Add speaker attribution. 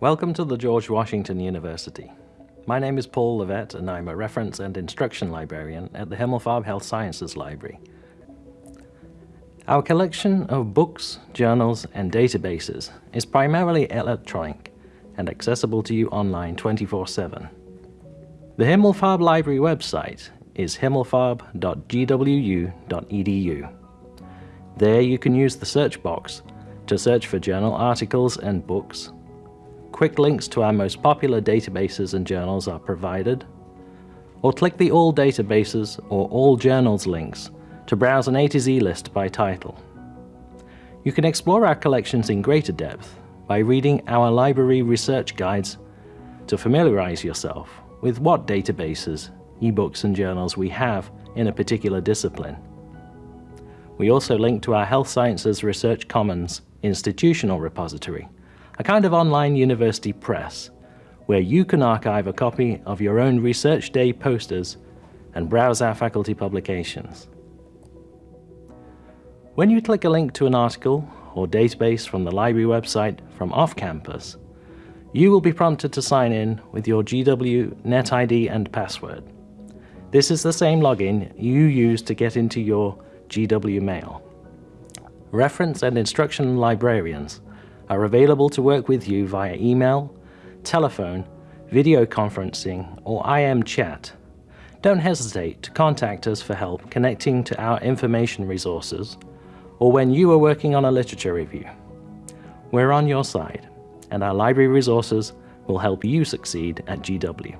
Speaker 1: Welcome to the George Washington University. My name is Paul Levett and I'm a reference and instruction librarian at the Himmelfarb Health Sciences Library. Our collection of books, journals and databases is primarily electronic and accessible to you online 24-7. The Himmelfarb Library website is himmelfarb.gwu.edu. There you can use the search box to search for journal articles and books, Quick links to our most popular databases and journals are provided, or click the All Databases or All Journals links to browse an A to Z list by title. You can explore our collections in greater depth by reading our library research guides to familiarize yourself with what databases, ebooks and journals we have in a particular discipline. We also link to our Health Sciences Research Commons institutional repository, a kind of online university press, where you can archive a copy of your own Research Day posters and browse our faculty publications. When you click a link to an article or database from the library website from off-campus, you will be prompted to sign in with your GW NetID and password. This is the same login you use to get into your GW Mail. Reference and instruction librarians are available to work with you via email, telephone, video conferencing, or IM chat. Don't hesitate to contact us for help connecting to our information resources or when you are working on a literature review. We're on your side, and our library resources will help you succeed at GW.